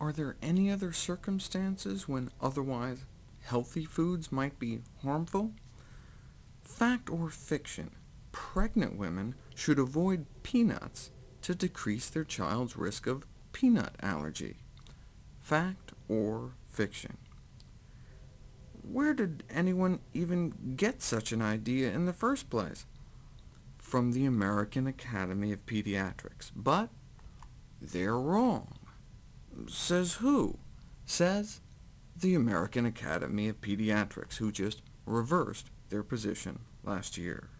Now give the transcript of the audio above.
Are there any other circumstances when otherwise healthy foods might be harmful? Fact or fiction, pregnant women should avoid peanuts to decrease their child's risk of peanut allergy. Fact or fiction? Where did anyone even get such an idea in the first place? From the American Academy of Pediatrics. But they're wrong. Says who? Says the American Academy of Pediatrics, who just reversed their position last year.